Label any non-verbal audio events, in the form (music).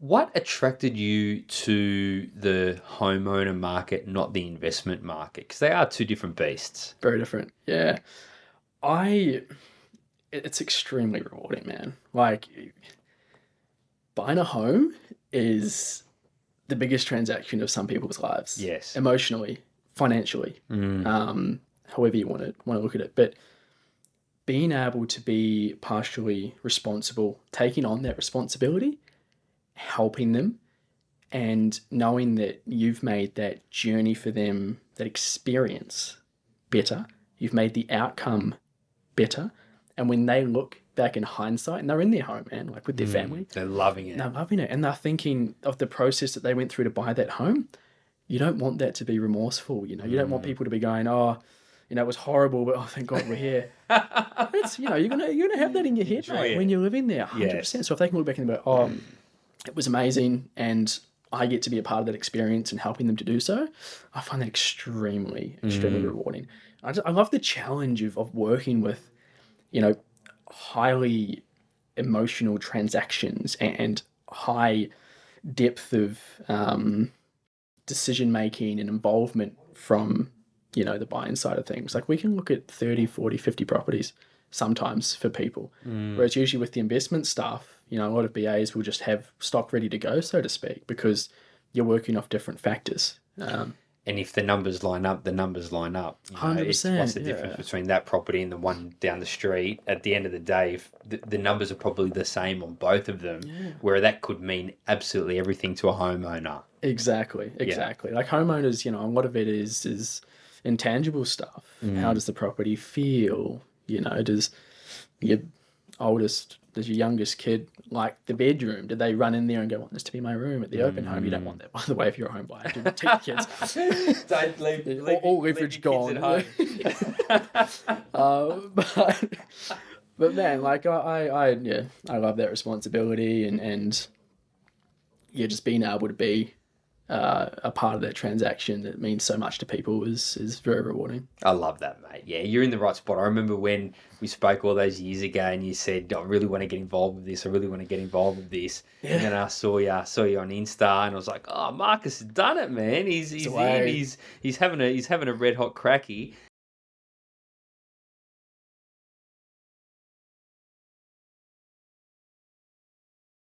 What attracted you to the homeowner market, not the investment market? Because they are two different beasts. Very different. Yeah. I it's extremely rewarding, man. Like buying a home is the biggest transaction of some people's lives. Yes. Emotionally, financially, Mm. um, however you want to want to look at it. But being able to be partially responsible, taking on that responsibility, helping them, and knowing that you've made that journey for them, that experience better, you've made the outcome better. And when they look back in hindsight, and they're in their home, man, like with their mm. family, They're loving it. they're loving it, and they're thinking of the process that they went through to buy that home. You don't want that to be remorseful, you know. You don't want mm. people to be going, "Oh, you know, it was horrible, but oh, thank God we're here." (laughs) It's you know, you're gonna you're gonna have that in your head mate, when you're living there, hundred Yes. percent. So if they can look back and go, "Oh, mm. It was amazing," and I get to be a part of that experience and helping them to do so, I find that extremely, extremely rewarding. I, just, I love the challenge of, of working with, you know, highly emotional transactions and high depth of um, decision making and involvement from you know the buying side of things. Like we can look at 30 40 50 properties sometimes for people. Whereas usually with the investment stuff you know a lot of BAs will just have stock ready to go so to speak because you're working off different factors um, And if the numbers line up, the numbers line up. You know, 100%, What's the difference yeah. between that property and the one down the street? At the end of the day, if the, the numbers are probably the same on both of them, yeah. where that could mean absolutely everything to a homeowner. Exactly, exactly. Like homeowners, you know, a lot of it is is intangible stuff. How does the property feel? You know, does your oldest, does your youngest kid like the bedroom? Did they run in there and go, "I want this to be my room"? At the open home, you don't want that. By the way, if you're a home buyer, do not kids. (laughs) Don't leave, all, all leverage gone. uh, (laughs) (laughs) but but man, like I, I, I yeah, I love that responsibility and and yeah, just being able to be uh, a part of that transaction that means so much to people is is very rewarding. I love that, mate. Yeah, you're in the right spot. I remember when we spoke all those years ago, and you said, "I really want to get involved with this. I really want to get involved with this." And then I saw you, I saw you on Insta, and I was like, "Oh, Marcus has done it, man. He's he's in. He's he's having a he's having a red hot cracky."